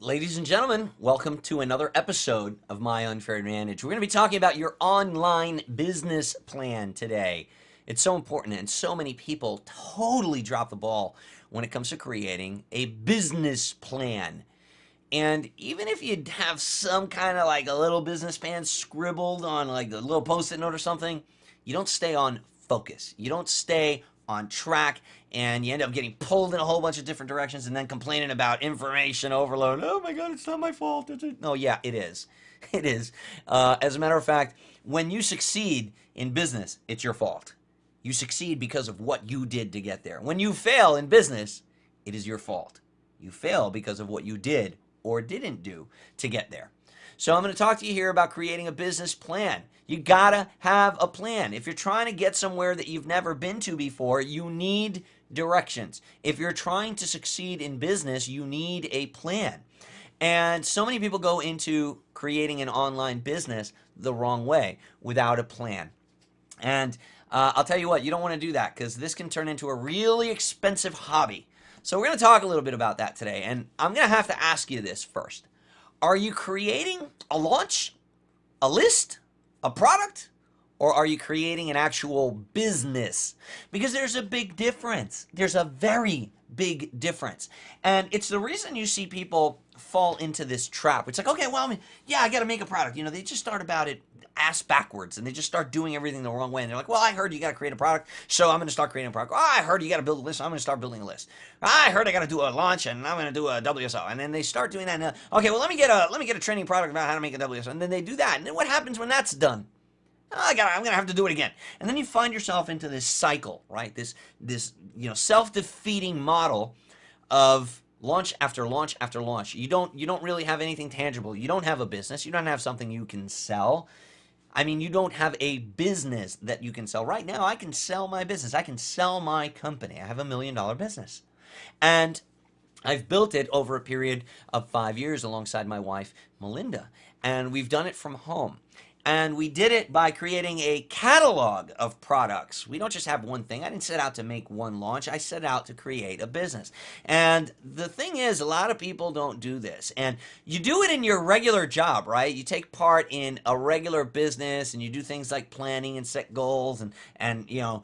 Ladies and gentlemen, welcome to another episode of My Unfair Advantage. We're going to be talking about your online business plan today. It's so important, and so many people totally drop the ball when it comes to creating a business plan. And even if you have some kind of like a little business plan scribbled on like a little post it note or something, you don't stay on focus. You don't stay on track and you end up getting pulled in a whole bunch of different directions and then complaining about information overload. Oh my God, it's not my fault. No, yeah, it is. It is. Uh, as a matter of fact, when you succeed in business, it's your fault. You succeed because of what you did to get there. When you fail in business, it is your fault. You fail because of what you did or didn't do to get there. So I'm going to talk to you here about creating a business plan. You gotta have a plan. If you're trying to get somewhere that you've never been to before, you need directions. If you're trying to succeed in business, you need a plan. And so many people go into creating an online business the wrong way without a plan. And uh, I'll tell you what, you don't want to do that because this can turn into a really expensive hobby. So we're going to talk a little bit about that today. And I'm going to have to ask you this first. Are you creating a launch, a list, a product, or are you creating an actual business? Because there's a big difference. There's a very big difference. And it's the reason you see people fall into this trap. It's like, okay, well, I mean, yeah, I got to make a product. You know, they just start about it ass backwards and they just start doing everything the wrong way. And they're like, well, I heard you got to create a product, so I'm going to start creating a product. Oh, I heard you got to build a list, so I'm going to start building a list. I heard I got to do a launch and I'm going to do a WSO. And then they start doing that. And, okay, well, let me get a let me get a training product about how to make a WSO. And then they do that. And then what happens when that's done? Oh, I got I'm going to have to do it again. And then you find yourself into this cycle, right? This this, you know, self-defeating model of launch after launch after launch. You don't you don't really have anything tangible. You don't have a business. You don't have something you can sell. I mean, you don't have a business that you can sell. Right now, I can sell my business. I can sell my company. I have a million dollar business. And I've built it over a period of five years alongside my wife, Melinda. And we've done it from home. And we did it by creating a catalog of products. We don't just have one thing. I didn't set out to make one launch. I set out to create a business. And the thing is, a lot of people don't do this. And you do it in your regular job, right? You take part in a regular business and you do things like planning and set goals and, and you know,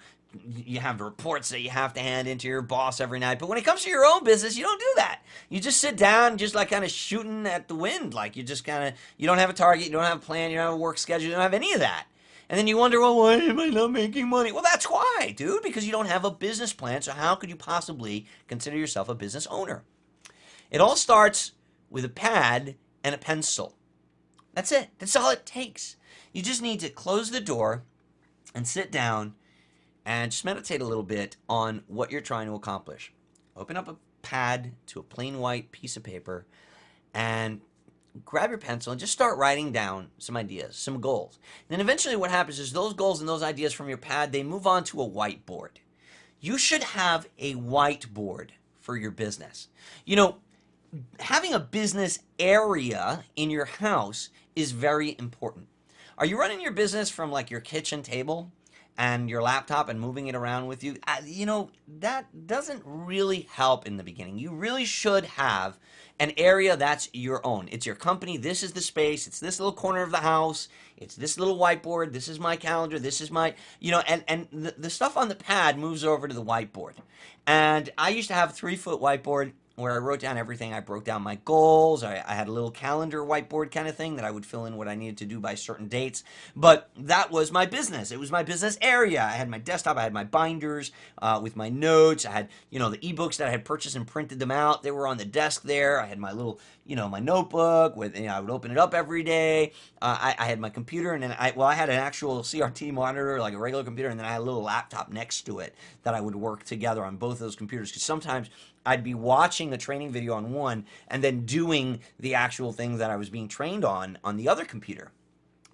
you have reports that you have to hand into your boss every night. But when it comes to your own business, you don't do that. You just sit down, just like kind of shooting at the wind. Like you just kind of, you don't have a target, you don't have a plan, you don't have a work schedule, you don't have any of that. And then you wonder, well, why am I not making money? Well, that's why, dude, because you don't have a business plan. So how could you possibly consider yourself a business owner? It all starts with a pad and a pencil. That's it. That's all it takes. You just need to close the door and sit down and just meditate a little bit on what you're trying to accomplish. Open up a pad to a plain white piece of paper and grab your pencil and just start writing down some ideas, some goals. And then eventually what happens is those goals and those ideas from your pad, they move on to a whiteboard. You should have a whiteboard for your business. You know, having a business area in your house is very important. Are you running your business from like your kitchen table? And your laptop and moving it around with you, uh, you know, that doesn't really help in the beginning. You really should have an area that's your own. It's your company. This is the space. It's this little corner of the house. It's this little whiteboard. This is my calendar. This is my, you know, and, and the, the stuff on the pad moves over to the whiteboard. And I used to have three foot whiteboard where I wrote down everything. I broke down my goals. I, I, had a little calendar whiteboard kind of thing that I would fill in what I needed to do by certain dates. But that was my business. It was my business area. I had my desktop. I had my binders uh, with my notes. I had, you know, the ebooks that I had purchased and printed them out. They were on the desk there. I had my little, you know, my notebook with, you know, I would open it up every day. Uh, I, I, had my computer and then I, well, I had an actual CRT monitor, like a regular computer, and then I had a little laptop next to it that I would work together on both of those computers. Because sometimes I'd be watching a training video on one and then doing the actual things that I was being trained on on the other computer.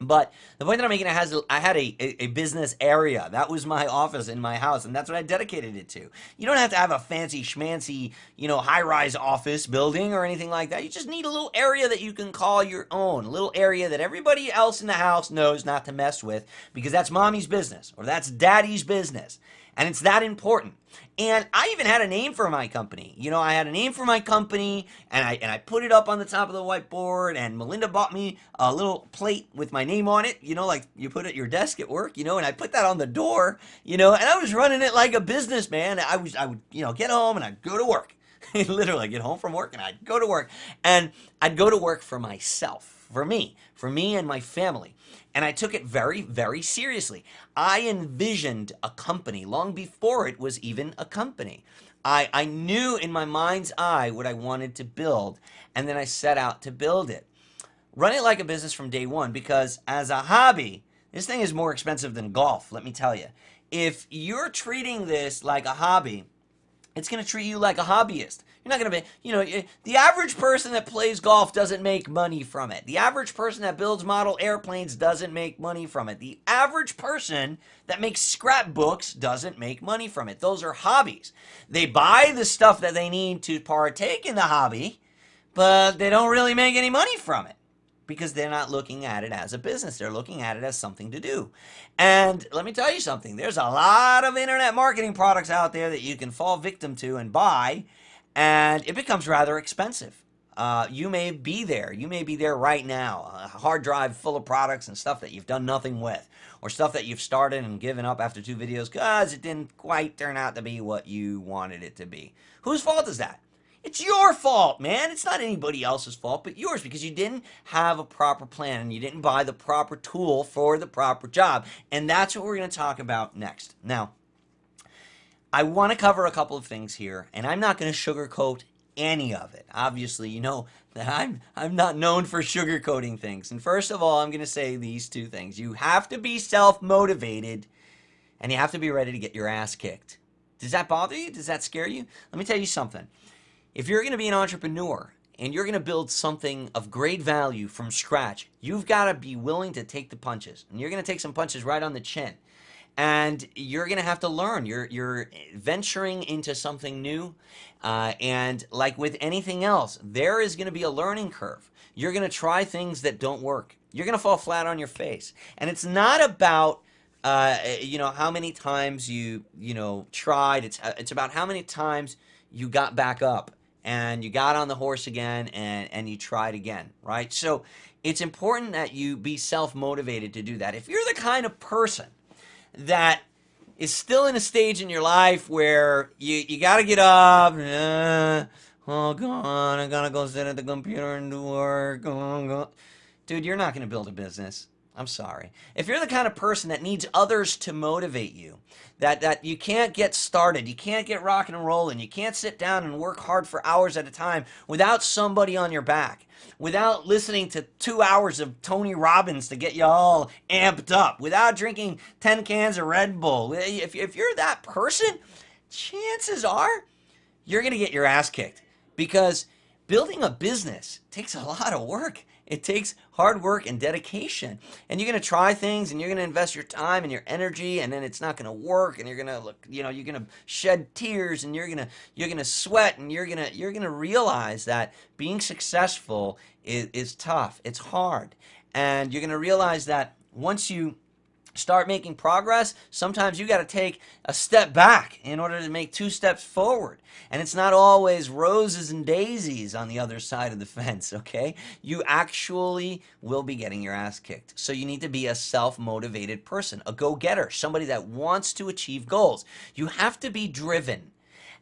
But the point that I'm making, has I had a, a, business area. That was my office in my house, and that's what I dedicated it to. You don't have to have a fancy schmancy, you know, high-rise office building or anything like that. You just need a little area that you can call your own, a little area that everybody else in the house knows not to mess with because that's mommy's business or that's daddy's business. And it's that important. And I even had a name for my company. You know, I had a name for my company and I and I put it up on the top of the whiteboard and Melinda bought me a little plate with my name on it, you know, like you put at your desk at work, you know, and I put that on the door, you know, and I was running it like a businessman. I was I would, you know, get home and I'd go to work. Literally, get home from work and I'd go to work. And I'd go to work for myself, for me, for me and my family. And I took it very, very seriously. I envisioned a company long before it was even a company. I, I knew in my mind's eye what I wanted to build, and then I set out to build it. Run it like a business from day one because as a hobby, this thing is more expensive than golf, let me tell you. If you're treating this like a hobby, it's going to treat you like a hobbyist. You're not going to be, you know, eh, the average person that plays golf doesn't make money from it. The average person that builds model airplanes doesn't make money from it. The average person that makes scrapbooks doesn't make money from it. Those are hobbies. They buy the stuff that they need to partake in the hobby, but they don't really make any money from it because they're not looking at it as a business. They're looking at it as something to do. And let me tell you something there's a lot of internet marketing products out there that you can fall victim to and buy, and it becomes rather expensive. Uh, you may be there. You may be there right now. A hard drive full of products and stuff that you've done nothing with, or stuff that you've started and given up after two videos because it didn't quite turn out to be what you wanted it to be. Whose fault is that? It's your fault, man. It's not anybody else's fault but yours because you didn't have a proper plan and you didn't buy the proper tool for the proper job. And that's what we're going to talk about next. Now, I want to cover a couple of things here, and I'm not going to sugarcoat any of it. Obviously, you know that I'm I'm not known for sugarcoating things. And first of all, I'm going to say these two things. You have to be self-motivated and you have to be ready to get your ass kicked. Does that bother you? Does that scare you? Let me tell you something. If you're going to be an entrepreneur and you're going to build something of great value from scratch, you've got to be willing to take the punches. And you're going to take some punches right on the chin. And you're going to have to learn. You're, you're venturing into something new. Uh, and like with anything else, there is going to be a learning curve. You're going to try things that don't work. You're going to fall flat on your face. And it's not about uh, you know how many times you you know tried. It's uh, it's about how many times you got back up and you got on the horse again and, and you tried again, right? So it's important that you be self motivated to do that. If you're the kind of person that is still in a stage in your life where you, you got to get up, uh, oh, God, I got to go sit at the computer and do work. Oh, Dude, you're not going to build a business. I'm sorry. If you're the kind of person that needs others to motivate you, that, that you can't get started, you can't get rocking and rolling, you can't sit down and work hard for hours at a time without somebody on your back, without listening to two hours of Tony Robbins to get you all amped up, without drinking 10 cans of Red Bull, eh, if, if you're that person, chances are you're going to get your ass kicked because building a business takes a lot of work it takes hard work and dedication. And you're going to try things and you're going to invest your time and your energy and then it's not going to work and you're going to look, you know, you're going to shed tears and you're going to you're going to sweat and you're going to you're going to realize that being successful is, is tough. It's hard. And you're going to realize that once you start making progress, sometimes you got to take a step back in order to make two steps forward. And it's not always roses and daisies on the other side of the fence, okay? You actually will be getting your ass kicked. So you need to be a self motivated person, a go getter, somebody that wants to achieve goals. You have to be driven.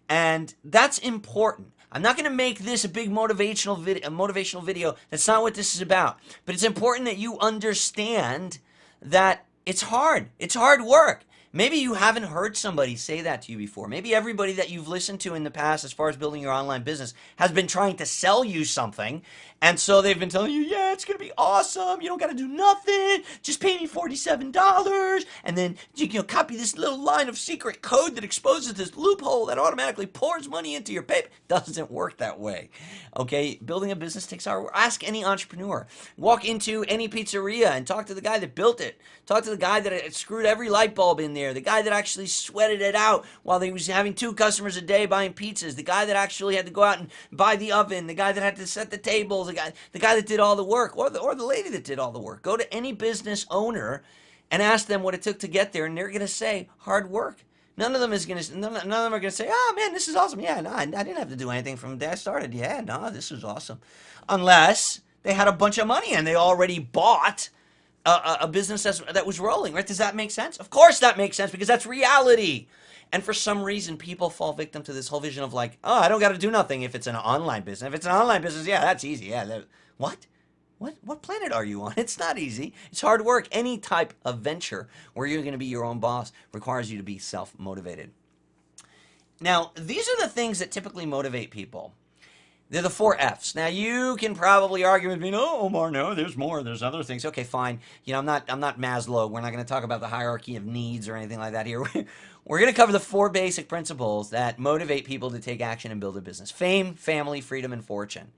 And that's important. I'm not going to make this a big motivational video, a motivational video. That's not what this is about. But it's important that you understand that it's hard. It's hard work. Maybe you haven't heard somebody say that to you before. Maybe everybody that you've listened to in the past, as far as building your online business, has been trying to sell you something. And so they've been telling you, yeah, it's going to be awesome. You don't got to do nothing. Just pay me $47. And then you know, copy this little line of secret code that exposes this loophole that automatically pours money into your PayPal. Doesn't work that way. Okay, building a business takes work. Ask any entrepreneur. Walk into any pizzeria and talk to the guy that built it. Talk to the guy that screwed every light bulb in there. The guy that actually sweated it out while he was having two customers a day buying pizzas. The guy that actually had to go out and buy the oven. The guy that had to set the tables. The guy, the guy that did all the work, or the or the lady that did all the work. Go to any business owner and ask them what it took to get there, and they're going to say hard work None of them is gonna. None, of them are gonna say, "Oh man, this is awesome." Yeah, no, I, I didn't have to do anything from the day I started. Yeah, no, this is awesome. Unless they had a bunch of money and they already bought a, a, business that was rolling. Right? Does that make sense? Of course, that makes sense because that's reality. And for some reason, people fall victim to this whole vision of like, oh, I don't got to do nothing if it's an online business. If it's an online business, yeah, that's easy. Yeah, what? What, what planet are you on? It's not easy. It's hard work. Any type of venture where you're going to be your own boss requires you to be self motivated. Now, these are the things that typically motivate people. They're the four F's. Now you can probably argue with me, no, Omar, no, there's more. There's other things. Okay, fine. You know, I'm not I'm not Maslow. We're not going to talk about the hierarchy of needs or anything like that here. We're going to cover the four basic principles that motivate people to take action and build a business. Fame, family, freedom, and fortune.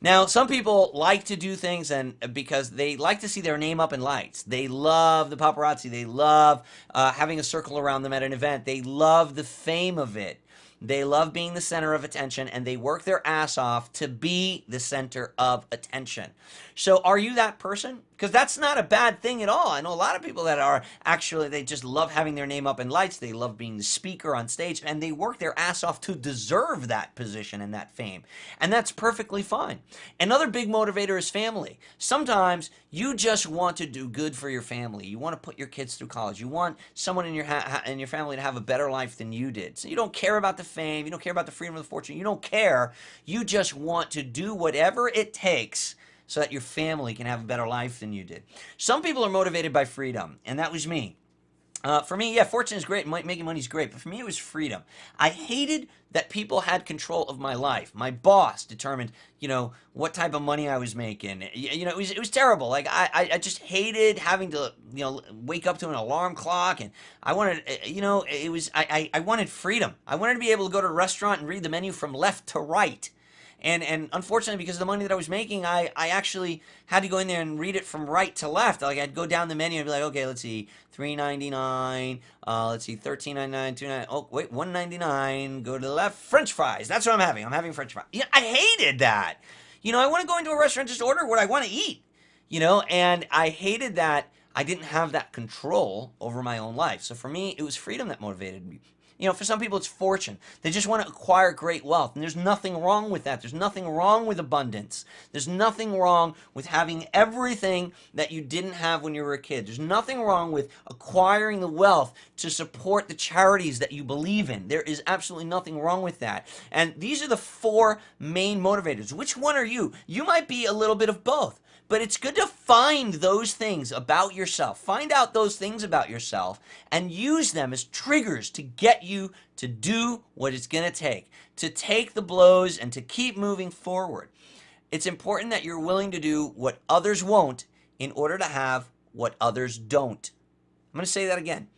Now, some people like to do things and because they like to see their name up in lights. They love the paparazzi. They love uh, having a circle around them at an event. They love the fame of it. They love being the center of attention and they work their ass off to be the center of attention. So, are you that person? Because that's not a bad thing at all. I know a lot of people that are actually, they just love having their name up in lights. They love being the speaker on stage and they work their ass off to deserve that position and that fame. And that's perfectly fine. Another big motivator is family. Sometimes you just want to do good for your family. You want to put your kids through college. You want someone in your in your family to have a better life than you did. So you don't care about the fame. You don't care about the freedom of the fortune. You don't care. You just want to do whatever it takes so that your family can have a better life than you did. Some people are motivated by freedom, and that was me. Uh, for me, yeah, fortune is great, making money is great, but for me, it was freedom. I hated that people had control of my life. My boss determined, you know, what type of money I was making. You know, it was it was terrible. Like I, I just hated having to, you know, wake up to an alarm clock, and I wanted, eh, you know, it was I, I, I wanted freedom. I wanted to be able to go to a restaurant and read the menu from left to right and and unfortunately because of the money that I was making, I I actually had to go in there and read it from right to left. Like I'd go down the menu and be like, okay, let's see, three ninety nine. Uh, let's see, thirteen ninety nine, two nine. Oh wait, one ninety nine. Go to the left. French fries. That's what I'm having. I'm having French fries. Yeah, I hated that. You know, I want to go into a restaurant just order what I want to eat. You know, and I hated that. I didn't have that control over my own life. So for me, it was freedom that motivated me. You know, for some people, it's fortune. They just want to acquire great wealth. And there's nothing wrong with that. There's nothing wrong with abundance. There's nothing wrong with having everything that you didn't have when you were a kid. There's nothing wrong with acquiring the wealth to support the charities that you believe in. There is absolutely nothing wrong with that. And these are the four main motivators. Which one are you? You might be a little bit of both. But it's good to find those things about yourself. Find out those things about yourself and use them as triggers to get you to do what it's going to take, to take the blows and to keep moving forward. It's important that you're willing to do what others won't in order to have what others don't. I'm going to say that again.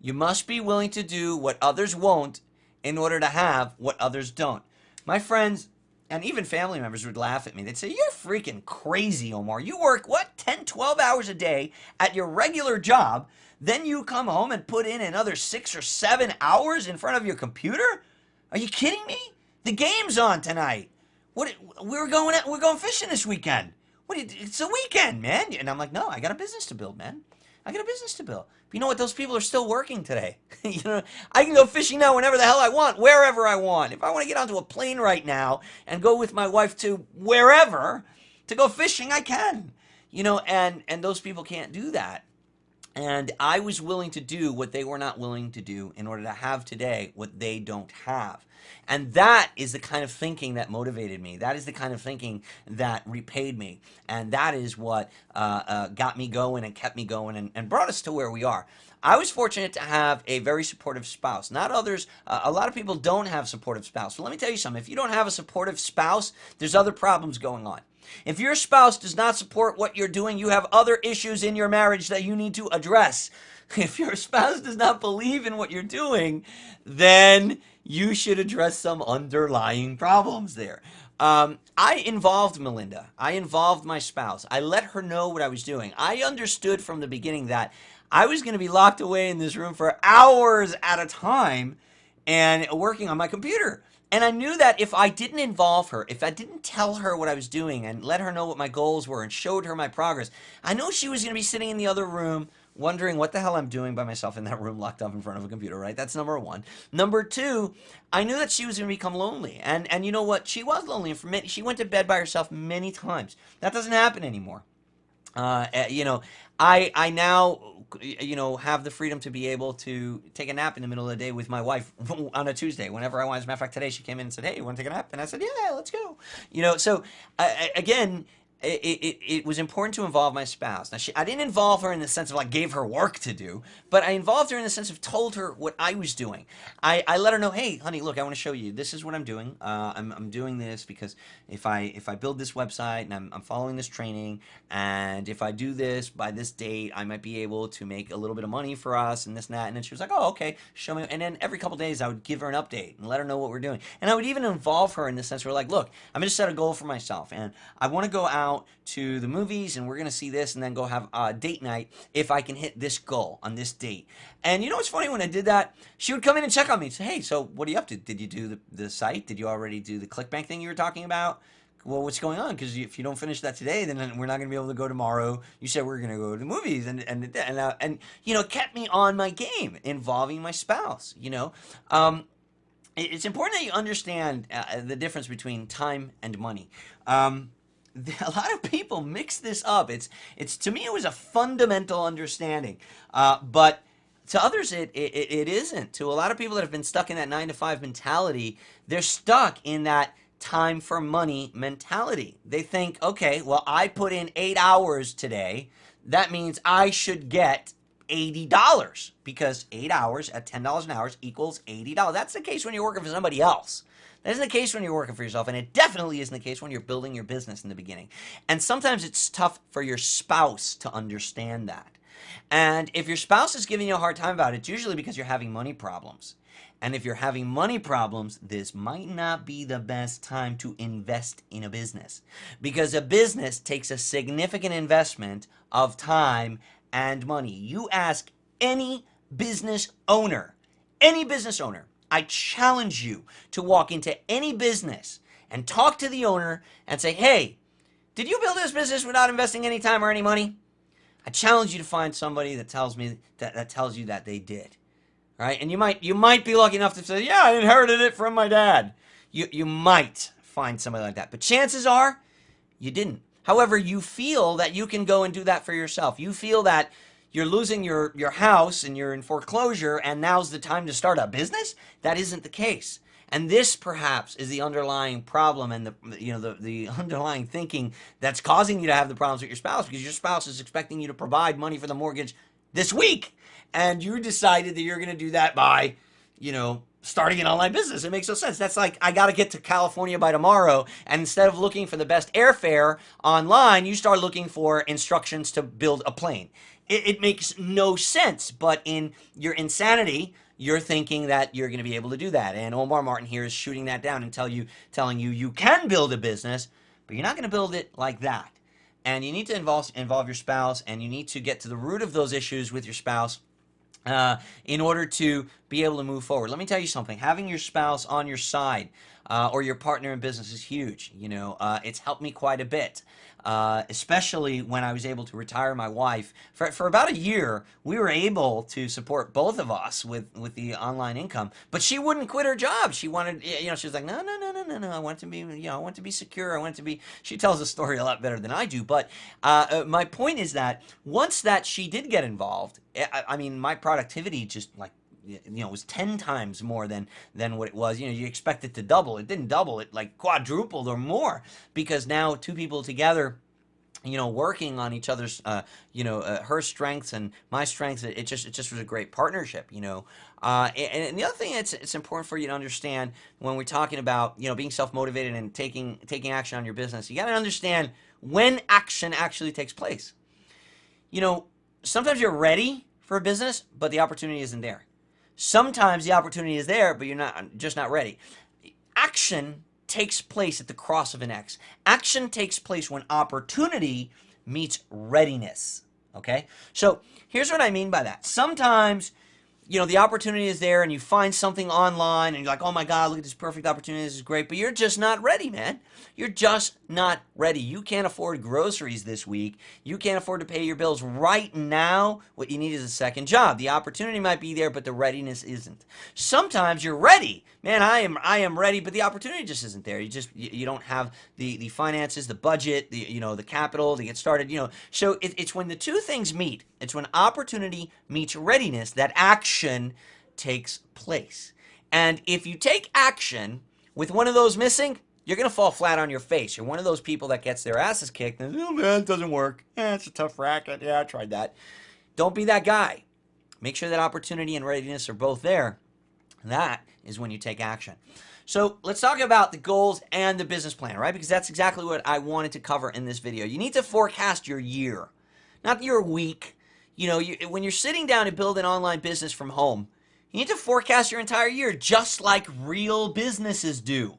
You must be willing to do what others won't in order to have what others don't. My friends, and even family members would laugh at me. They'd say, You're freaking crazy, Omar. You work, what, 10, 12 hours a day at your regular job, then you come home and put in another six or seven hours in front of your computer? Are you kidding me? The game's on tonight. What we're going at, we're going fishing this weekend. What it's a weekend, man. And I'm like, no, I got a business to build, man. I got a business to build. But you know what? Those people are still working today. you know, I can go fishing now whenever the hell I want, wherever I want. If I want to get onto a plane right now and go with my wife to wherever to go fishing, I can. You know, and and those people can't do that. And I was willing to do what they were not willing to do in order to have today what they don't have. And that is the kind of thinking that motivated me. That is the kind of thinking that repaid me. And that is what uh, uh, got me going and kept me going and, and brought us to where we are. I was fortunate to have a very supportive spouse. Not others. Uh, a lot of people don't have supportive spouse. But let me tell you something. If you don't have a supportive spouse, there's other problems going on. If your spouse does not support what you're doing, you have other issues in your marriage that you need to address. If your spouse does not believe in what you're doing, then you should address some underlying problems there. Um, I involved Melinda. I involved my spouse. I let her know what I was doing. I understood from the beginning that I was going to be locked away in this room for hours at a time and working on my computer. And I knew that if I didn't involve her, if I didn't tell her what I was doing and let her know what my goals were and showed her my progress, I know she was going to be sitting in the other room wondering what the hell I'm doing by myself in that room locked up in front of a computer, right? That's number one. Number two, I knew that she was going to become lonely. And, and you know what? She was lonely. And for many, she went to bed by herself many times. That doesn't happen anymore. Uh, eh, you know, I, I now, you know, have the freedom to be able to take a nap in the middle of the day with my wife on a Tuesday, whenever I want. As a matter of fact, today she came in and said, "Hey, you want to take a nap?" And I said, "Yeah, let's go." You know, so again, it, it, it, was important to involve my spouse. Now, she, I didn't involve her in the sense of like gave her work to do, but I involved her in the sense of told her what I was doing. I, I let her know, hey, honey, look, I want to show you. This is what I'm doing. Uh, I'm, I'm doing this because if I if I build this website and I'm, I'm following this training, and if I do this by this date, I might be able to make a little bit of money for us and this and that. And then she was like, oh, okay, show me. And then every couple days, I would give her an update and let her know what we're doing. And I would even involve her in the sense where like, look, I'm going to set a goal for myself, and I want to go out out to the movies and we're going to see this and then go have a date night if I can hit this goal on this date. And you know what's funny? When I did that, she would come in and check on me and say, hey, so what are you up to? Did you do the, the site? Did you already do the ClickBank thing you were talking about? well, what's going on? Because if you don't finish that today, then we're not going to be able to go tomorrow. You said we're going to go to the movies, and and and uh, and you know, kept me on my game, involving my spouse. You know, um, it's important that you understand uh, the difference between time and money. Um, a lot of people mix this up. It's it's to me it was a fundamental understanding, uh, but to others it, it it isn't. To a lot of people that have been stuck in that nine to five mentality, they're stuck in that time for money mentality. They think, okay, well I put in eight hours today. That means I should get $80 because eight hours at $10 an hour equals $80. That's the case when you're working for somebody else. That isn't the case when you're working for yourself, and it definitely isn't the case when you're building your business in the beginning. And sometimes it's tough for your spouse to understand that. And if your spouse is giving you a hard time about it, it's usually because you're having money problems. And if you're having money problems, this might not be the best time to invest in a business because a business takes a significant investment of time and money. You ask any business owner, any business owner, I challenge you to walk into any business and talk to the owner and say, hey, did you build this business without investing any time or any money? I challenge you to find somebody that tells me that, that tells you that they did. Right? And you might you might be lucky enough to say, yeah, I inherited it from my dad. You you might find somebody like that. But chances are you didn't. However, you feel that you can go and do that for yourself. You feel that you're losing your, your house and you're in foreclosure and now's the time to start a business? That isn't the case. And this perhaps is the underlying problem and the you know the, the underlying thinking that's causing you to have the problems with your spouse because your spouse is expecting you to provide money for the mortgage this week. And you decided that you're gonna do that by, you know, starting an online business. It makes no sense. That's like, I got to get to California by tomorrow. And instead of looking for the best airfare online, you start looking for instructions to build a plane. It, it makes no sense. But in your insanity, you're thinking that you're going to be able to do that. And Omar Martin here is shooting that down and tell you, telling you you can build a business, but you're not going to build it like that. And you need to involve, involve your spouse and you need to get to the root of those issues with your spouse uh, in order to be able to move forward. Let me tell you something. Having your spouse on your side uh, or your partner in business is huge. You know, uh, it's helped me quite a bit. Uh, especially when I was able to retire my wife. For, for about a year, we were able to support both of us with, with the online income, but she wouldn't quit her job. She wanted, you know, she was like, no, no, no, no, no, no. I want to be, you know, I want to be secure. I want to be, she tells the story a lot better than I do. But uh, uh my point is that once that she did get involved, I, I mean, my productivity just like you know, it was 10 times more than, than what it was. You know, you expect it to double. It didn't double. It like quadrupled or more because now two people together, you know, working on each other's, uh, you know, uh, her strengths and my strengths. It, it, just, it just was a great partnership, you know. Uh, and, and, the other thing that's it's important for you to understand when we're talking about, you know, being self-motivated and taking, taking action on your business, you got to understand when action actually takes place. You know, sometimes you're ready for a business, but the opportunity isn't there. Sometimes the opportunity is there, but you're not just not ready. Action takes place at the cross of an X. Action takes place when opportunity meets readiness. Okay? So here's what I mean by that. Sometimes you know the opportunity is there and you find something online and you're like oh my god look at this perfect opportunity this is great but you're just not ready man you're just not ready. You can't afford groceries this week. You can't afford to pay your bills right now. What you need is a second job. The opportunity might be there but the readiness isn't. Sometimes you're ready. Man i am i am ready but the opportunity just isn't there. You just you, you don't have the the finances the budget the you know the capital to get started you know. So it, it's when the two things meet it's when opportunity meets readiness that action takes place. And if you take action with one of those missing, you're going to fall flat on your face. You're one of those people that gets their asses kicked and, oh man, it doesn't work. Yeah, it's a tough racket. Yeah, I tried that. Don't be that guy. Make sure that opportunity and readiness are both there. That is when you take action. So let's talk about the goals and the business plan, right? Because that's exactly what I wanted to cover in this video. You need to forecast your year, not your week, you know, you, when you're sitting down to build an online business from home, you need to forecast your entire year just like real businesses do.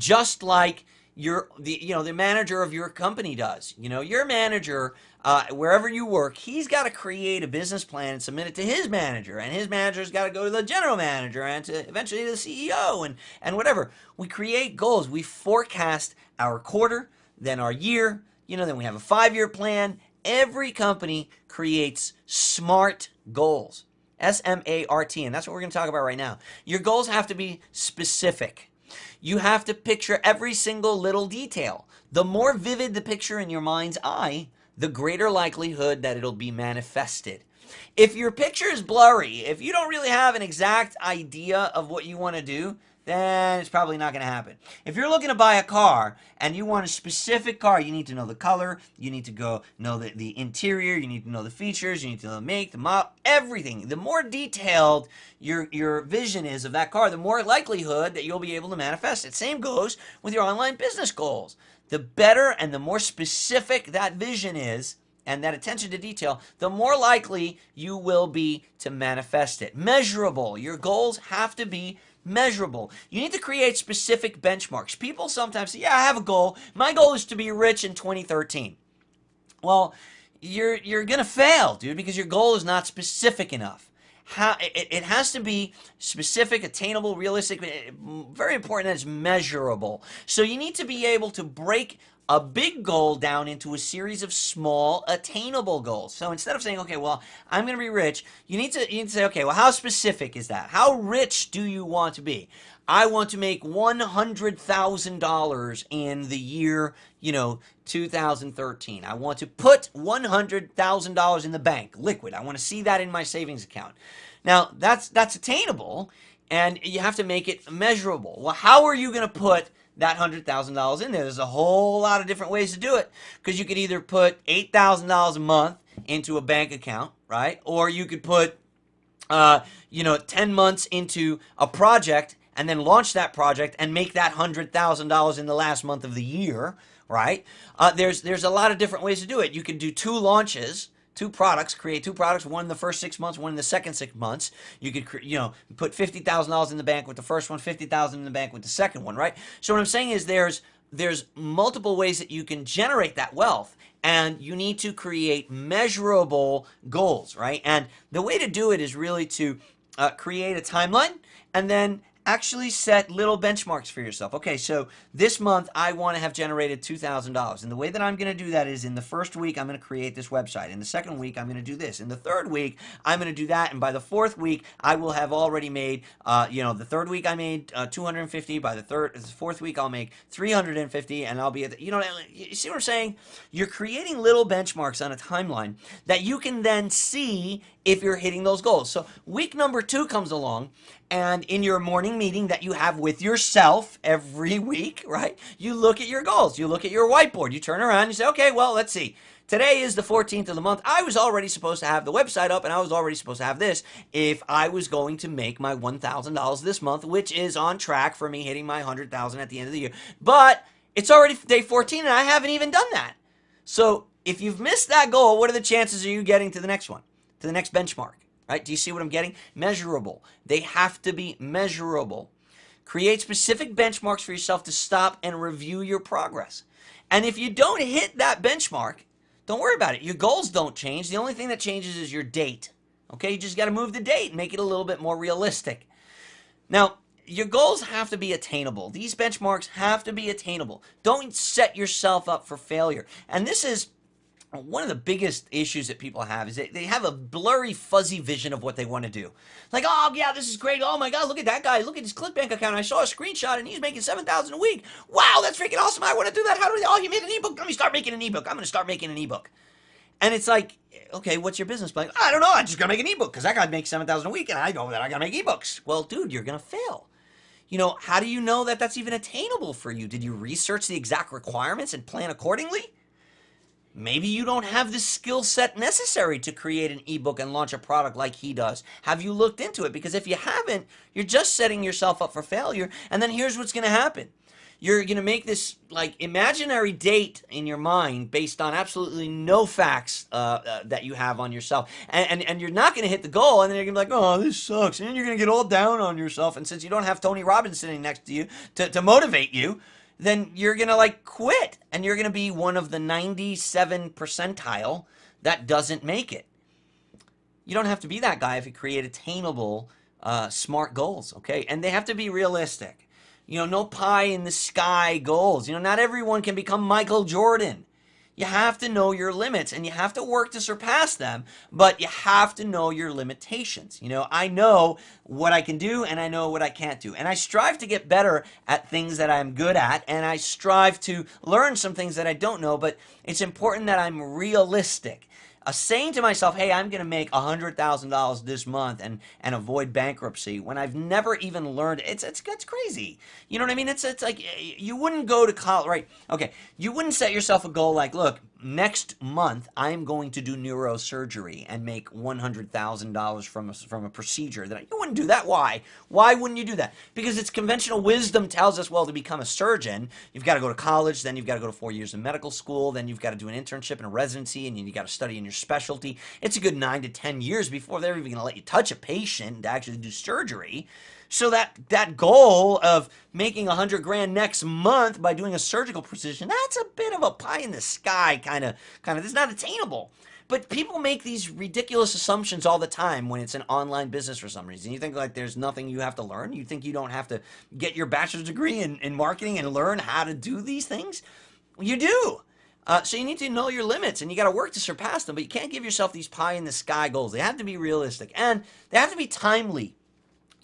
Just like your the you know the manager of your company does. You know, your manager uh, wherever you work, he's got to create a business plan and submit it to his manager, and his manager's got to go to the general manager and to eventually the CEO and and whatever. We create goals. We forecast our quarter, then our year. You know, then we have a five year plan, Every company creates SMART goals. S M A R T. And that's what we're going to talk about right now. Your goals have to be specific. You have to picture every single little detail. The more vivid the picture in your mind's eye, the greater likelihood that it'll be manifested. If your picture is blurry, if you don't really have an exact idea of what you want to do, then it's probably not going to happen. If you're looking to buy a car and you want a specific car, you need to know the color, you need to go know the, the interior, you need to know the features, you need to know the make, the model, everything. The more detailed your your vision is of that car, the more likelihood that you'll be able to manifest it. Same goes with your online business goals. The better and the more specific that vision is, and that attention to detail, the more likely you will be to manifest it. Measurable. Your goals have to be measurable. You need to create specific benchmarks. People sometimes say, "Yeah, I have a goal. My goal is to be rich in 2013." Well, you're you're going to fail, dude, because your goal is not specific enough. How, it, it has to be specific, attainable, realistic, eh, very important that it's measurable. So you need to be able to break a big goal down into a series of small attainable goals. So instead of saying, okay, well, I'm going to be rich, you need to you need to say, okay, well, how specific is that? How rich do you want to be? I want to make $100,000 in the year, you know, 2013. I want to put $100,000 in the bank, liquid. I want to see that in my savings account. Now, that's that's attainable and you have to make it measurable. Well, how are you going to put that $100,000 in there. There's a whole lot of different ways to do it because you could either put $8,000 a month into a bank account, right? Or you could put, uh, you know, 10 months into a project and then launch that project and make that $100,000 in the last month of the year, right? Uh, there's, there's a lot of different ways to do it. You can do two launches two products, create two products, one in the first six months, one in the second six months. You could, you know, put $50,000 in the bank with the first one, 50000 in the bank with the second one, right? So what I'm saying is there's, there's multiple ways that you can generate that wealth and you need to create measurable goals, right? And the way to do it is really to uh, create a timeline and then actually set little benchmarks for yourself. Okay, so this month I want to have generated $2,000. And the way that I'm going to do that is in the first week, I'm going to create this website. In the second week, I'm going to do this. In the third week, I'm going to do that. And by the fourth week, I will have already made, uh, you know, the third week I made uh, 250. By the third, the fourth week, I'll make 350. And I'll be at the, you know, you see what I'm saying? You're creating little benchmarks on a timeline that you can then see if you're hitting those goals. So week number two comes along and in your morning meeting that you have with yourself every week, right? You look at your goals. You look at your whiteboard. You turn around you say, okay, well, let's see. Today is the 14th of the month. I was already supposed to have the website up and I was already supposed to have this if I was going to make my $1,000 this month, which is on track for me hitting my 100,000 at the end of the year. But it's already day 14 and I haven't even done that. So if you've missed that goal, what are the chances of you getting to the next one? to the next benchmark, right? Do you see what I'm getting? Measurable. They have to be measurable. Create specific benchmarks for yourself to stop and review your progress. And if you don't hit that benchmark, don't worry about it. Your goals don't change. The only thing that changes is your date. Okay, you just got to move the date and make it a little bit more realistic. Now, your goals have to be attainable. These benchmarks have to be attainable. Don't set yourself up for failure. And this is one of the biggest issues that people have is that they have a blurry, fuzzy vision of what they want to do. Like, oh yeah, this is great. Oh my God, look at that guy. Look at his ClickBank account. I saw a screenshot and he's making seven thousand a week. Wow, that's freaking awesome. I want to do that. How do we? Oh, he made an ebook. Let me start making an ebook. I'm going to start making an ebook. And it's like, okay, what's your business plan? I don't know. I'm just going to make an ebook because that guy makes seven thousand a week, and I know that I got to make ebooks. Well, dude, you're going to fail. You know, how do you know that that's even attainable for you? Did you research the exact requirements and plan accordingly? Maybe you don't have the skill set necessary to create an ebook and launch a product like he does. Have you looked into it? Because if you haven't, you're just setting yourself up for failure. And then here's what's going to happen you're going to make this like imaginary date in your mind based on absolutely no facts uh, uh, that you have on yourself and, and, and you're not going to hit the goal and then you're going to be like oh this sucks and then you're going to get all down on yourself and since you don't have tony robbins sitting next to you to, to motivate you then you're going to like quit and you're going to be one of the 97 percentile that doesn't make it. You don't have to be that guy if you create attainable, uh, smart goals, okay? And they have to be realistic. You know, no pie in the sky goals. You know, not everyone can become Michael Jordan. You have to know your limits and you have to work to surpass them, but you have to know your limitations. You know, I know what I can do and I know what I can't do. And I strive to get better at things that I'm good at and I strive to learn some things that I don't know, but it's important that I'm realistic uh, saying to myself, hey, I'm going to make $100,000 this month and, and avoid bankruptcy when I've never even learned, it's, it's, it's crazy. You know what I mean? It's, it's like, you wouldn't go to college, right? Okay, you wouldn't set yourself a goal like, look, next month I'm going to do neurosurgery and make $100,000 from a, from a procedure that I, you wouldn't do that. Why? Why wouldn't you do that? Because it's conventional wisdom tells us, well, to become a surgeon, you've got to go to college, then you've got to go to four years of medical school, then you've got to do an internship and a residency, and you got to study in your specialty. It's a good nine to 10 years before they're even going to let you touch a patient to actually do surgery. So that that goal of making a hundred grand next month by doing a surgical precision, that's a bit of a pie in the sky kind of kind of. It's not attainable. But people make these ridiculous assumptions all the time when it's an online business for some reason. You think like there's nothing you have to learn. You think you don't have to get your bachelor's degree in, in marketing and learn how to do these things. You do. Uh, so you need to know your limits and you got to work to surpass them, but you can't give yourself these pie in the sky goals. They have to be realistic and they have to be timely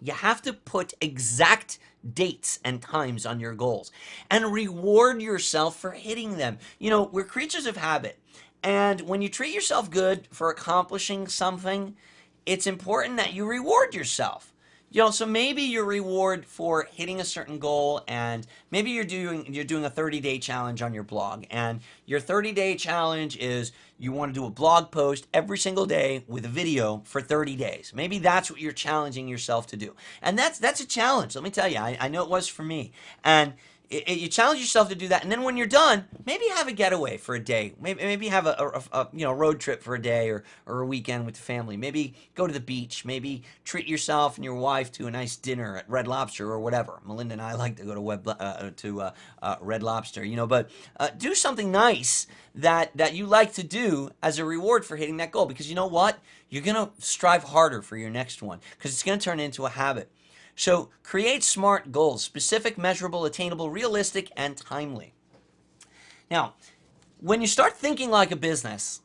you have to put exact dates and times on your goals and reward yourself for hitting them. You know, we're creatures of habit. And when you treat yourself good for accomplishing something, it's important that you reward yourself. You know, so maybe your reward for hitting a certain goal and maybe you're doing you're doing a 30-day challenge on your blog and your 30-day challenge is you want to do a blog post every single day with a video for 30 days. Maybe that's what you're challenging yourself to do. And that's that's a challenge. Let me tell you, I, I know it was for me. And it, it, you challenge yourself to do that, and then when you're done, maybe have a getaway for a day. Maybe maybe have a, a, a, you know road trip for a day or or a weekend with the family. Maybe go to the beach. Maybe treat yourself and your wife to a nice dinner at Red Lobster or whatever. Melinda and I like to go to Web uh, to uh, uh, Red Lobster, you know. But uh, do something nice that that you like to do as a reward for hitting that goal, because you know what, you're gonna strive harder for your next one because it's gonna turn into a habit. So create SMART goals, specific, measurable, attainable, realistic, and timely. Now, when you start thinking like a business,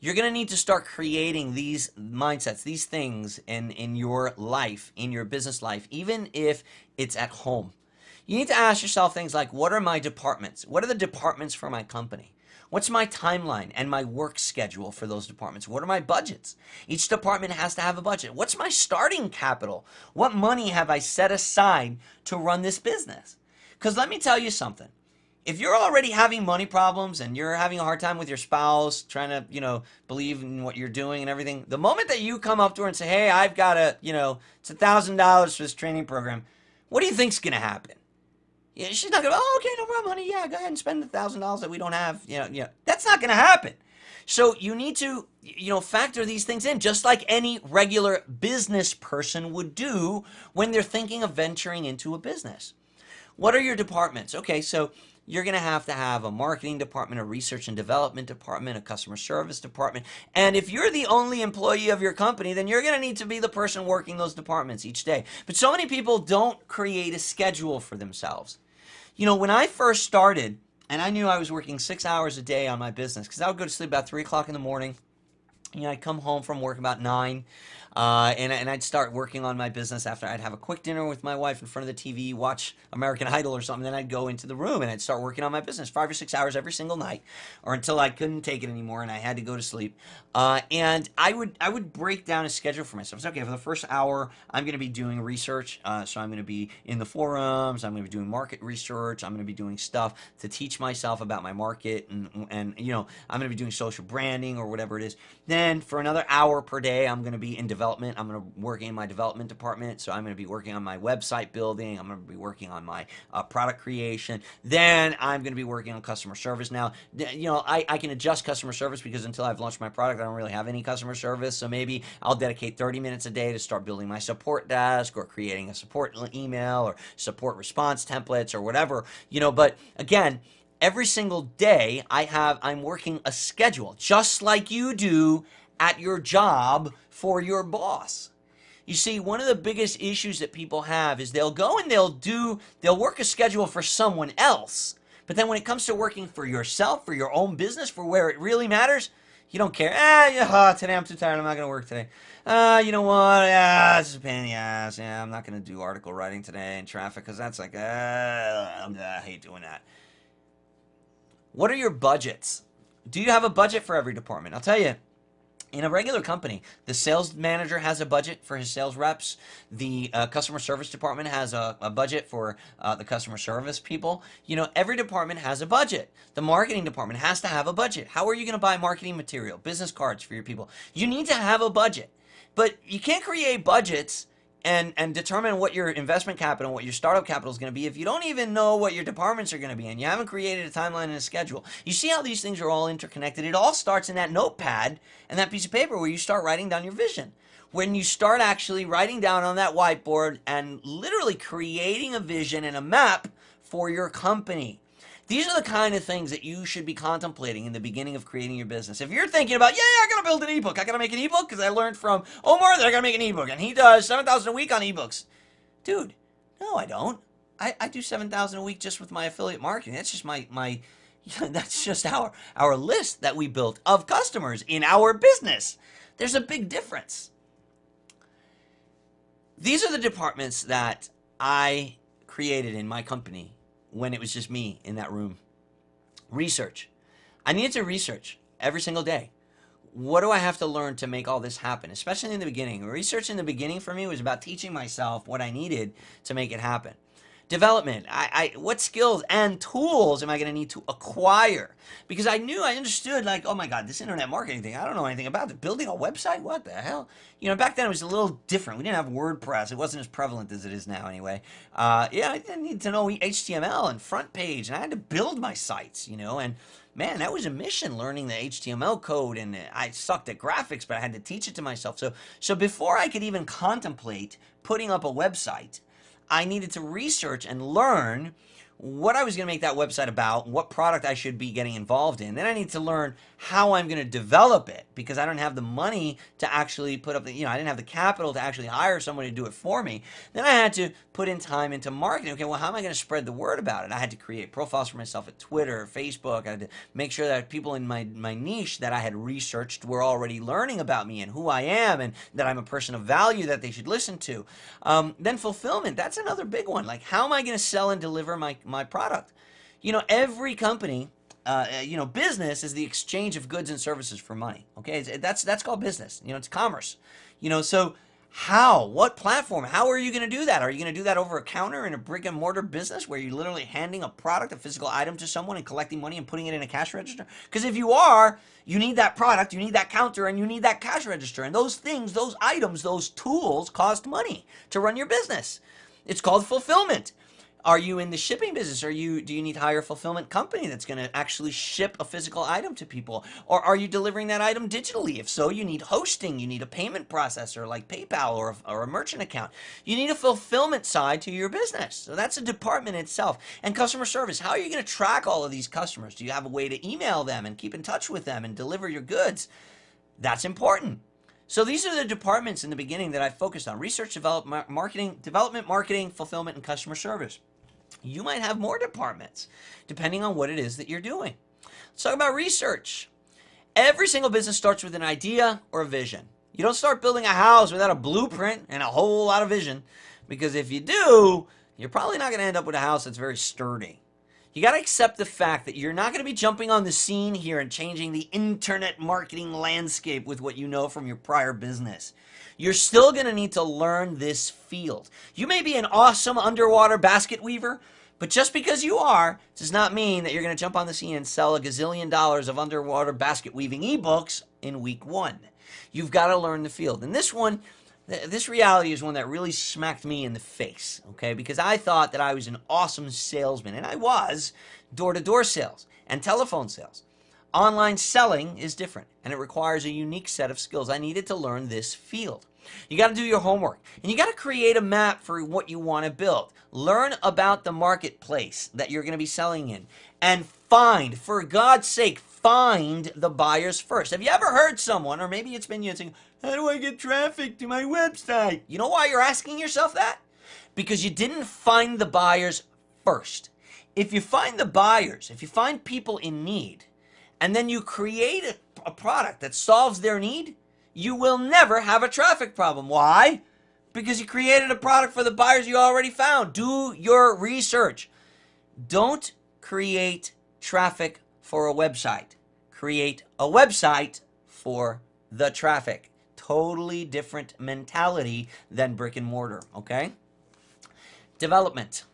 you're going to need to start creating these mindsets, these things in, in your life, in your business life, even if it's at home. You need to ask yourself things like, what are my departments? What are the departments for my company? What's my timeline and my work schedule for those departments? What are my budgets? Each department has to have a budget. What's my starting capital? What money have I set aside to run this business? Because let me tell you something. If you're already having money problems and you're having a hard time with your spouse, trying to, you know, believe in what you're doing and everything, the moment that you come up to her and say, hey, I've got a, you know, it's a $1,000 for this training program, what do you think's going to happen? Yeah, she's not gonna. Oh, okay, no problem, honey. Yeah, go ahead and spend the thousand dollars that we don't have. You know, yeah, that's not gonna happen. So you need to, you know, factor these things in, just like any regular business person would do when they're thinking of venturing into a business. What are your departments? Okay, so you're going to have to have a marketing department, a research and development department, a customer service department. And if you're the only employee of your company, then you're going to need to be the person working those departments each day. But so many people don't create a schedule for themselves. You know, when I first started, and I knew I was working six hours a day on my business because I would go to sleep about three o'clock in the morning. You know, I'd come home from work about nine. Uh, and, and I'd start working on my business after I'd have a quick dinner with my wife in front of the TV, watch American Idol or something. Then I'd go into the room and I'd start working on my business five or six hours every single night, or until I couldn't take it anymore and I had to go to sleep. Uh, and I would I would break down a schedule for myself. So okay, for the first hour, I'm going to be doing research. Uh, so I'm going to be in the forums. I'm going to be doing market research. I'm going to be doing stuff to teach myself about my market, and and you know I'm going to be doing social branding or whatever it is. Then for another hour per day, I'm going to be in development. I'm going to work in my development department. So I'm going to be working on my website building. I'm going to be working on my uh, product creation. Then I'm going to be working on customer service. Now, you know I, I can adjust customer service because until I've launched my product. I don't really have any customer service. So maybe I'll dedicate 30 minutes a day to start building my support desk or creating a support email or support response templates or whatever, you know, but again, every single day I have I'm working a schedule just like you do at your job for your boss. You see, one of the biggest issues that people have is they'll go and they'll do they'll work a schedule for someone else. But then when it comes to working for yourself, for your own business, for where it really matters, you don't care. Ah, today I'm too tired. I'm not going to work today. Uh, you know what? Yeah, this is a pain in the ass. Yeah, I'm not going to do article writing today in traffic because that's like, uh, I hate doing that. What are your budgets? Do you have a budget for every department? I'll tell you, in a regular company, the sales manager has a budget for his sales reps. The uh, customer service department has a, a budget for uh, the customer service people. You know, every department has a budget. The marketing department has to have a budget. How are you going to buy marketing material, business cards for your people? You need to have a budget. But you can't create budgets and and determine what your investment capital, what your startup capital is going to be if you don't even know what your departments are going to be and you haven't created a timeline and a schedule. You see how these things are all interconnected. It all starts in that notepad and that piece of paper where you start writing down your vision. When you start actually writing down on that whiteboard and literally creating a vision and a map for your company. These are the kind of things that you should be contemplating in the beginning of creating your business. If you're thinking about, yeah, yeah I gotta build an ebook, I gotta make an ebook because I learned from Omar that I gotta make an ebook, and he does seven thousand a week on ebooks. Dude, no, I don't. I, I do seven thousand a week just with my affiliate marketing. That's just my my. that's just our our list that we built of customers in our business. There's a big difference. These are the departments that I created in my company when it was just me in that room. Research. I needed to research every single day. What do I have to learn to make all this happen? Especially in the beginning. Research in the beginning for me was about teaching myself what I needed to make it happen. Development. I, I what skills and tools am I going to need to acquire? Because I knew I understood like, oh my god, this internet marketing thing. I don't know anything about it. Building a website? What the hell? You know, back then it was a little different. We didn't have WordPress. It wasn't as prevalent as it is now, anyway. Uh, yeah, I didn't need to know HTML and FrontPage, and I had to build my sites. You know, and man, that was a mission learning the HTML code and I sucked at graphics, but I had to teach it to myself. So, so before I could even contemplate putting up a website, I needed to research and learn what I was going to make that website about, what product I should be getting involved in. Then I need to learn how I'm going to develop it because I don't have the money to actually put up the, you know, I didn't have the capital to actually hire someone to do it for me. Then I had to put in time into marketing. Okay, well, how am I going to spread the word about it? I had to create profiles for myself at Twitter, Facebook. I had to make sure that people in my, my niche that I had researched were already learning about me and who I am and that I'm a person of value that they should listen to. Um, then fulfillment, that's another big one. Like, how am I going to sell and deliver my, my product? You know, every company uh, you know, business is the exchange of goods and services for money. Okay, that's that's called business. You know, it's commerce. You know, so how? What platform? How are you going to do that? Are you going to do that over a counter in a brick and mortar business where you're literally handing a product, a physical item to someone and collecting money and putting it in a cash register? Because if you are, you need that product, you need that counter, and you need that cash register. And those things, those items, those tools cost money to run your business. It's called fulfillment. Are you in the shipping business? Are you do you need a fulfillment company that's going to actually ship a physical item to people? Or are you delivering that item digitally? If so, you need hosting, you need a payment processor like PayPal or a, or a merchant account. You need a fulfillment side to your business. So that's a department itself. And customer service, how are you going to track all of these customers? Do you have a way to email them and keep in touch with them and deliver your goods? That's important. So these are the departments in the beginning that I focused on: research, development, marketing, development, marketing, fulfillment, and customer service. You might have more departments depending on what it is that you're doing. Let's talk about research. Every single business starts with an idea or a vision. You don't start building a house without a blueprint and a whole lot of vision because if you do, you're probably not going to end up with a house that's very sturdy. You got to accept the fact that you're not going to be jumping on the scene here and changing the internet marketing landscape with what you know from your prior business. You're still going to need to learn this field. You may be an awesome underwater basket weaver, but just because you are does not mean that you're going to jump on the scene and sell a gazillion dollars of underwater basket weaving ebooks in week one. You've got to learn the field. And this one, this reality is one that really smacked me in the face, okay? Because I thought that I was an awesome salesman, and I was door to door sales and telephone sales. Online selling is different and it requires a unique set of skills. I needed to learn this field. You got to do your homework and you got to create a map for what you want to build. Learn about the marketplace that you're going to be selling in and find, for God's sake, find the buyers first. Have you ever heard someone, or maybe it's been you saying, How do I get traffic to my website? You know why you're asking yourself that? Because you didn't find the buyers first. If you find the buyers, if you find people in need, and then you create a, a product that solves their need, you will never have a traffic problem. Why? Because you created a product for the buyers you already found. Do your research. Don't create traffic for a website. Create a website for the traffic. Totally different mentality than brick and mortar, okay? Development.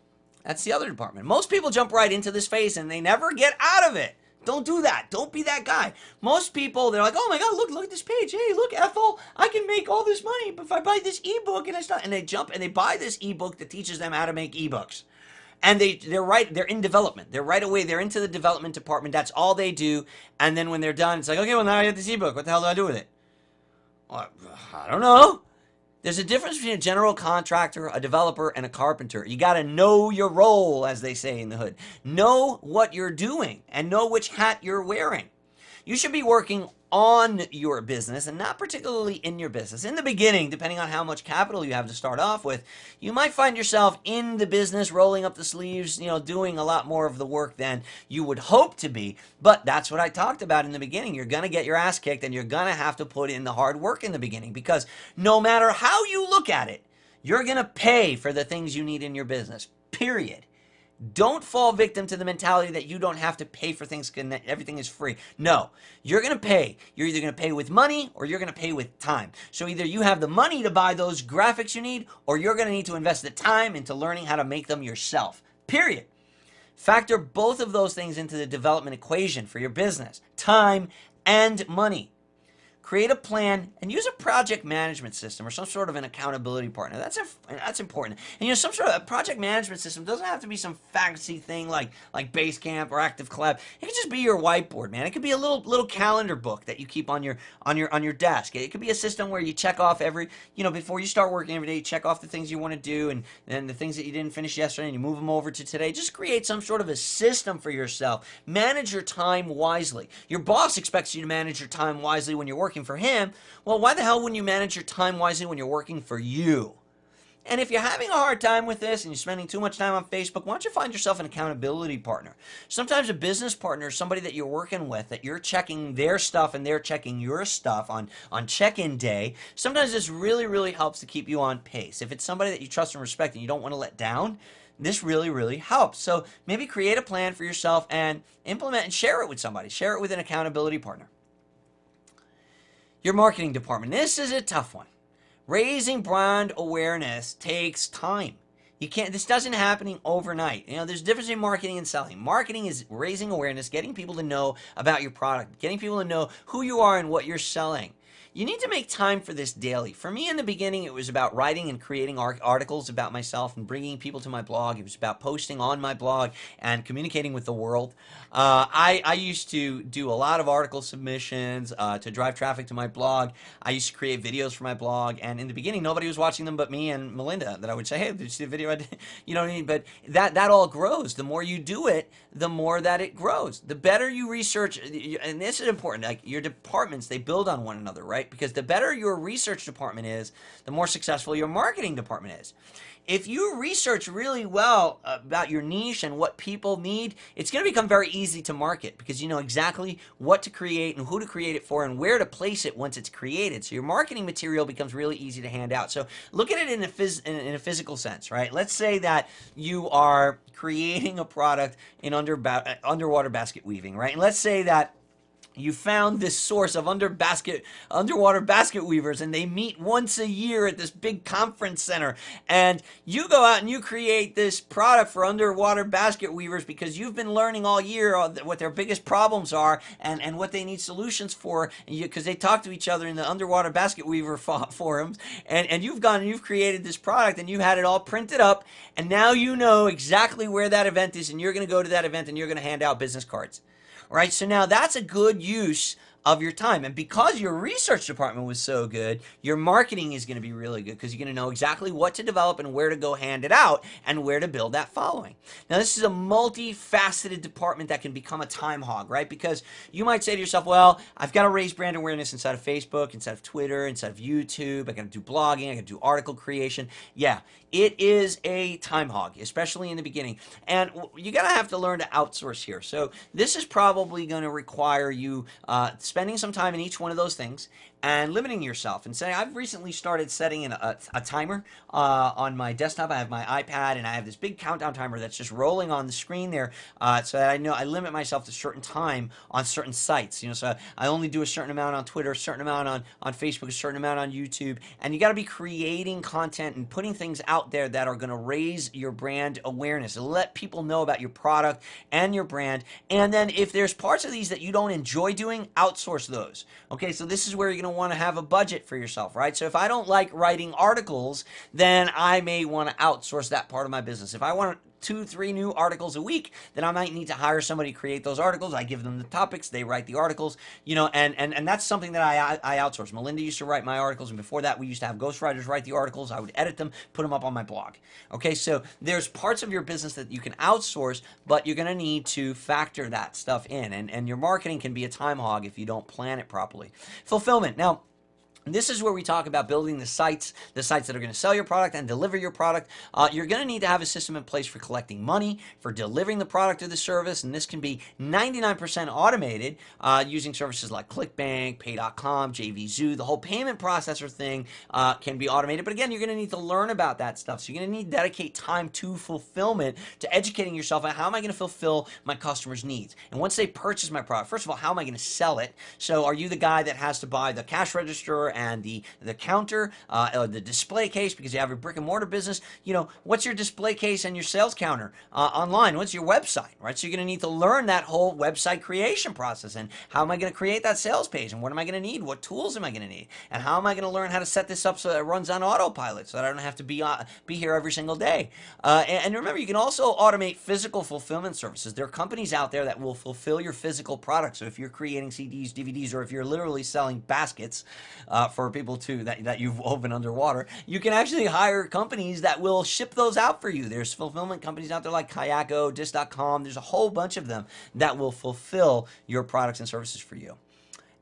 That's the other department. Most people jump right into this phase and they never get out of it. Don't do that. Don't be that guy. Most people, they're like, oh my God, look, look at this page. Hey, look, Ethel, I can make all this money if I buy this ebook and it's not. And they jump and they buy this ebook that teaches them how to make ebooks. And they, they're right, they're in development. They're right away, they're into the development department. That's all they do. And then when they're done, it's like, okay, well, now I have this ebook. What the hell do I do with it? Well, I don't know. There's a difference between a general contractor, a developer, and a carpenter. You got to know your role, as they say in the hood. Know what you're doing and know which hat you're wearing. You should be working on your business and not particularly in your business. In the beginning, depending on how much capital you have to start off with, you might find yourself in the business, rolling up the sleeves, you know, doing a lot more of the work than you would hope to be. But that's what I talked about in the beginning. You're going to get your ass kicked and you're going to have to put in the hard work in the beginning because no matter how you look at it, you're going to pay for the things you need in your business. Period. Don't fall victim to the mentality that you don't have to pay for things and everything is free. No, you're going to pay. You're either going to pay with money or you're going to pay with time. So either you have the money to buy those graphics you need or you're going to need to invest the time into learning how to make them yourself. Period. Factor both of those things into the development equation for your business time and money create a plan and use a project management system or some sort of an accountability partner. That's a, that's important. And you know, some sort of a project management system doesn't have to be some fancy thing like like Basecamp or Active Collab. It could just be your whiteboard, man. It could be a little little calendar book that you keep on your on your on your desk. It could be a system where you check off every you know before you start working every day. You check off the things you want to do and then the things that you didn't finish yesterday and you move them over to today. Just create some sort of a system for yourself. Manage your time wisely. Your boss expects you to manage your time wisely when you're working working for him, well, why the hell wouldn't you manage your time wisely when you're working for you? And if you're having a hard time with this and you're spending too much time on Facebook, why don't you find yourself an accountability partner? Sometimes a business partner is somebody that you're working with, that you're checking their stuff and they're checking your stuff on, on check-in day. Sometimes this really, really helps to keep you on pace. If it's somebody that you trust and respect and you don't want to let down, this really, really helps. So maybe create a plan for yourself and implement and share it with somebody. Share it with an accountability partner. Your marketing department. This is a tough one. Raising brand awareness takes time. You can't, this doesn't happen overnight. You know, there's a difference in marketing and selling. Marketing is raising awareness, getting people to know about your product, getting people to know who you are and what you're selling. You need to make time for this daily. For me, in the beginning, it was about writing and creating articles about myself and bringing people to my blog. It was about posting on my blog and communicating with the world. Uh, I, I, used to do a lot of article submissions uh, to drive traffic to my blog. I used to create videos for my blog, and in the beginning, nobody was watching them but me and Melinda. That I would say, "Hey, did you see the video I did?" You know what I mean? But that that all grows. The more you do it, the more that it grows. The better you research, and this is important. Like your departments, they build on one another, right? Right? Because the better your research department is, the more successful your marketing department is. If you research really well uh, about your niche and what people need, it's going to become very easy to market because you know exactly what to create and who to create it for and where to place it once it's created. So your marketing material becomes really easy to hand out. So look at it in a, phys- in a physical sense, right? Let's say that you are creating a product in under ba- uh, underwater basket weaving, right? And let's say that you found this source of under basket underwater basket weavers and they meet once a year at this big conference center. And you go out and you create this product for underwater basket weavers because you've been learning all year what their biggest problems are and, and what they need solutions for because they talk to each other in the underwater basket weaver forums. And, and you've gone and you've created this product and you've had it all printed up and now you know exactly where that event is and you're going to go to that event and you're going to hand out business cards right? So now that's a good use of your time. And because your research department was so good, your marketing is going to be really good because you're going to know exactly what to develop and where to go hand it out and where to build that following. Now, this is a multifaceted department that can become a time hog, right? Because you might say to yourself, well, I've got to raise brand awareness inside of Facebook, inside of Twitter, inside of YouTube. I got to do blogging. I got to do article creation. Yeah, it is a time hog, especially in the beginning. And you got to have to learn to outsource here. So this is probably going to require you uh, spending some time in each one of those things and limiting yourself and say i've recently started setting a, a, a timer uh, on my desktop. I have my ipad and i have this big countdown timer that's just rolling on the screen there uh, so that i know i limit myself to certain time on certain sites you know so i only do a certain amount on twitter a certain amount on, on facebook a certain amount on youtube. And you got to be creating content and putting things out there that are going to raise your brand awareness let people know about your product and your brand. And then if there's parts of these that you don't enjoy doing outsource those. Okay so this is where you're going to to want to have a budget for yourself, right? So if I don't like writing articles, then I may want to outsource that part of my business. If I want two, three new articles a week, then I might need to hire somebody to create those articles. I give them the topics, they write the articles, you know, and and, and that's something that I, I, outsource. Melinda used to write my articles, and before that, we used to have ghostwriters write the articles. I would edit them, put them up on my blog. Okay, so there's parts of your business that you can outsource, but you're going to need to factor that stuff in, and and your marketing can be a time hog if you don't plan it properly. Fulfillment now. This is where we talk about building the sites, the sites that are going to sell your product and deliver your product. Uh, you're going to need to have a system in place for collecting money, for delivering the product or the service, and this can be 99% automated uh, using services like ClickBank, PayDotCom, JVZoo. The whole payment processor thing uh, can be automated, but again, you're going to need to learn about that stuff. So you're going to need to dedicate time to fulfillment, to educating yourself on how am I going to fulfill my customers' needs. And once they purchase my product, first of all, how am I going to sell it? So are you the guy that has to buy the cash register and the the counter, uh, or the display case because you have a brick and mortar business. You know, what's your display case and your sales counter uh, online? What's your website, right? So you're going to need to learn that whole website creation process and how am I going to create that sales page and what am I going to need? What tools am I going to need? And how am I going to learn how to set this up so that it runs on autopilot so that I don't have to be uh, be here every single day? Uh, and, and remember, you can also automate physical fulfillment services. There are companies out there that will fulfill your physical products. So if you're creating CDs, DVDs, or if you're literally selling baskets, uh, uh, for people to that, that you've woven underwater, you can actually hire companies that will ship those out for you. There's fulfillment companies out there like Kayako, Dis.com. There's a whole bunch of them that will fulfill your products and services for you.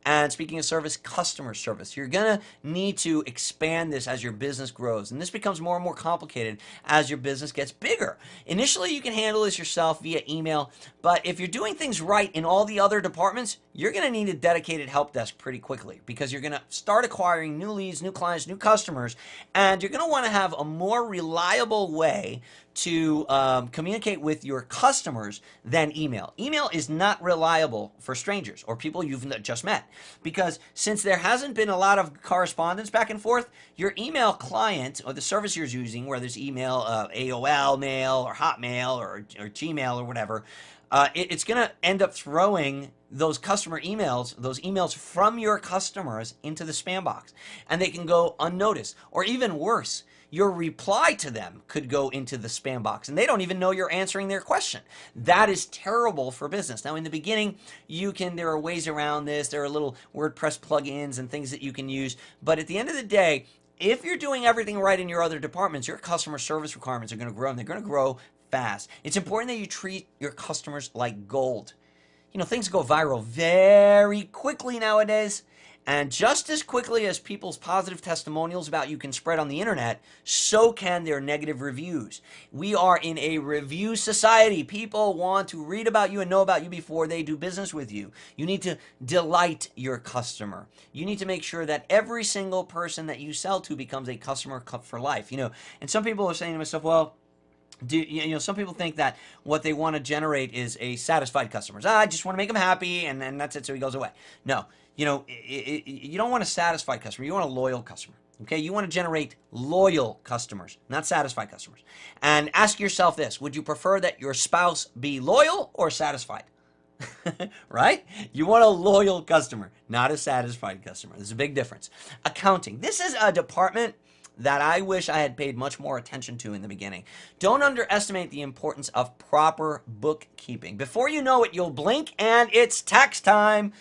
And speaking of service, customer service. You're going to need to expand this as your business grows. And this becomes more and more complicated as your business gets bigger. Initially, you can handle this yourself via email, but if you're doing things right in all the other departments, you're going to need a dedicated help desk pretty quickly because you're going to start acquiring new leads, new clients, new customers, and you're going to want to have a more reliable way to um, communicate with your customers than email. Email is not reliable for strangers or people you've just met because since there hasn't been a lot of correspondence back and forth, your email client or the service you're using, whether it's email, uh, AOL mail or Hotmail or, or Gmail or whatever, uh, it, it's going to end up throwing those customer emails, those emails from your customers into the spam box and they can go unnoticed. Or even worse, your reply to them could go into the spam box and they don't even know you're answering their question. That is terrible for business. Now, in the beginning, you can, there are ways around this. There are little WordPress plugins and things that you can use. But at the end of the day, if you're doing everything right in your other departments, your customer service requirements are going to grow and they're going to grow fast. It's important that you treat your customers like gold you know, things go viral very quickly nowadays. And just as quickly as people's positive testimonials about you can spread on the internet, so can their negative reviews. We are in a review society. People want to read about you and know about you before they do business with you. You need to delight your customer. You need to make sure that every single person that you sell to becomes a customer for life. You know, and some people are saying to myself, well, do you know some people think that what they want to generate is a satisfied customers ah, i just want to make them happy and then that's it so he goes away no you know it, it, you don't want a satisfied customer you want a loyal customer okay you want to generate loyal customers not satisfied customers and ask yourself this would you prefer that your spouse be loyal or satisfied right? You want a loyal customer, not a satisfied customer. There's a big difference. Accounting. This is a department that I wish I had paid much more attention to in the beginning. Don't underestimate the importance of proper bookkeeping. Before you know it, you'll blink and it's tax time.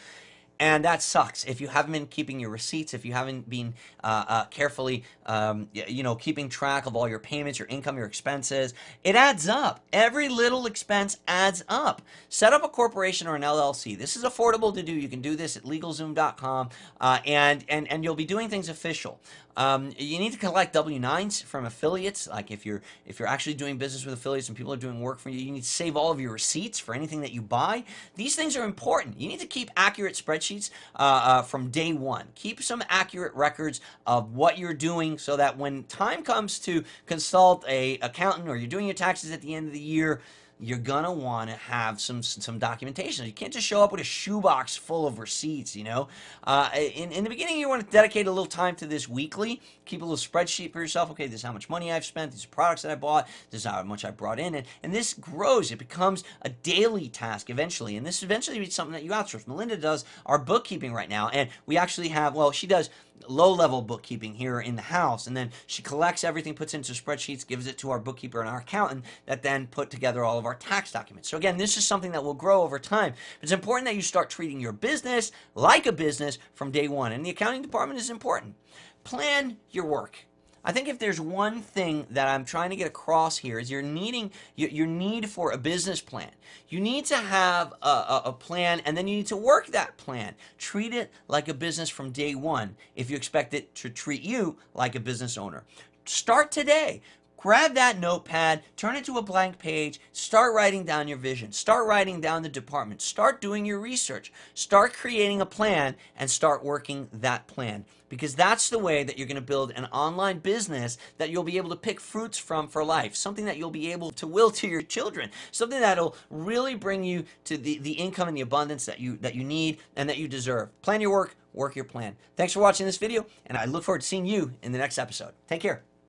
And that sucks. If you haven't been keeping your receipts, if you haven't been uh, uh, carefully, um, you know, keeping track of all your payments, your income, your expenses, it adds up. Every little expense adds up. Set up a corporation or an LLC. This is affordable to do. You can do this at LegalZoom.com, uh, and and and you'll be doing things official. Um, you need to collect W-9s from affiliates. Like if you're if you're actually doing business with affiliates and people are doing work for you, you need to save all of your receipts for anything that you buy. These things are important. You need to keep accurate spreadsheets uh, uh, from day one. Keep some accurate records of what you're doing so that when time comes to consult a accountant or you're doing your taxes at the end of the year, you're gonna want to have some some documentation. You can't just show up with a shoebox full of receipts. You know, uh, in in the beginning, you want to dedicate a little time to this weekly. Keep a little spreadsheet for yourself. Okay, this is how much money I've spent. These products that I bought. This is how much I brought in, and and this grows. It becomes a daily task eventually, and this eventually be something that you outsource. Melinda does our bookkeeping right now, and we actually have. Well, she does low level bookkeeping here in the house. And then she collects everything, puts into spreadsheets, gives it to our bookkeeper and our accountant that then put together all of our tax documents. So again, this is something that will grow over time. It's important that you start treating your business like a business from day one. And the accounting department is important. Plan your work. I think if there's one thing that I'm trying to get across here is you're needing your need for a business plan. You need to have a, a, a, plan and then you need to work that plan. Treat it like a business from day one if you expect it to treat you like a business owner. Start today grab that notepad, turn it to a blank page, start writing down your vision, start writing down the department, start doing your research, start creating a plan, and start working that plan. Because that's the way that you're going to build an online business that you'll be able to pick fruits from for life. Something that you'll be able to will to your children. Something that'll really bring you to the, the income and the abundance that you that you need and that you deserve. Plan your work, work your plan. Thanks for watching this video, and I look forward to seeing you in the next episode. Take care.